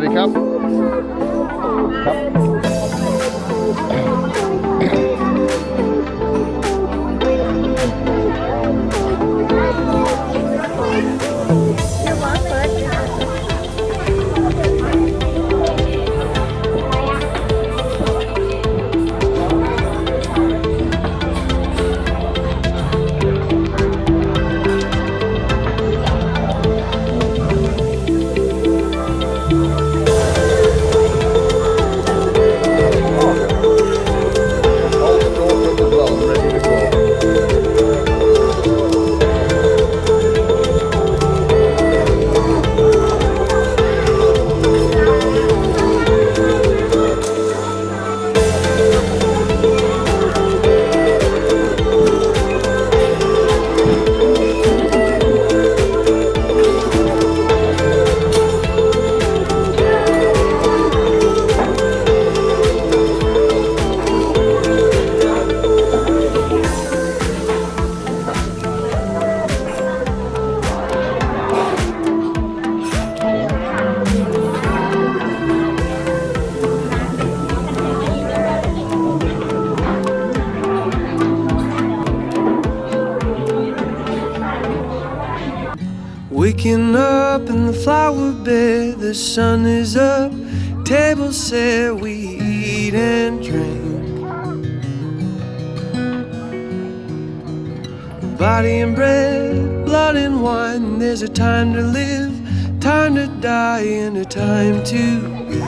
วัสดีครับครับ Waking up in the flower bed, the sun is up, table set, we eat and drink. Body and bread, blood and wine, there's a time to live, time to die, and a time to be.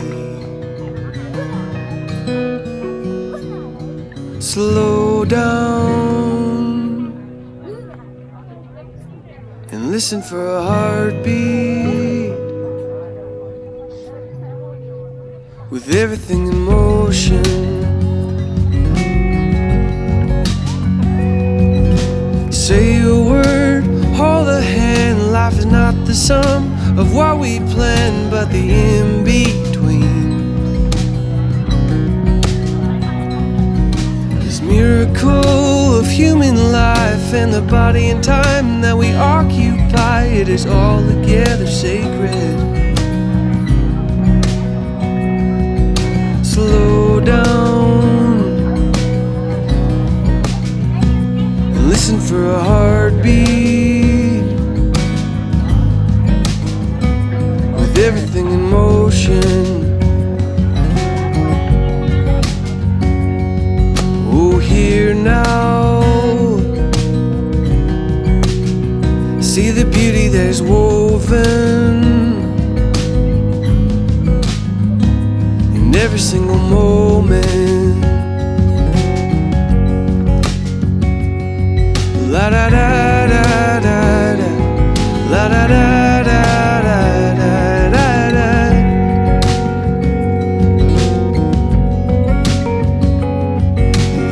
Slow down listen for a heartbeat with everything in motion. Say a word, hold a hand. Life is not the sum of what we plan, but the in between. This miracle of human life and the body and time that we occupy, it is all together sacred. Slow down listen for a heartbeat with everything in motion. Is woven in every single moment. La da da da da da. La da da da da da da da.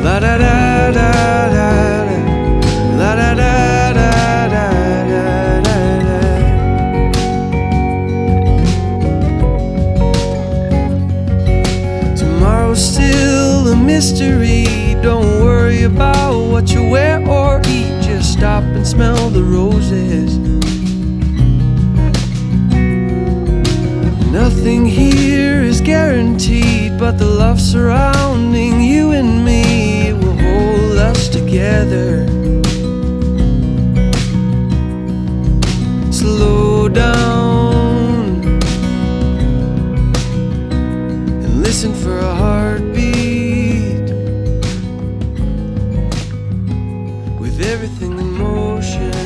La da da da. Mystery. Don't worry about what you wear or eat. Just stop and smell the roses. Nothing here is guaranteed, but the love surrounding you and me will hold us together. everything in motion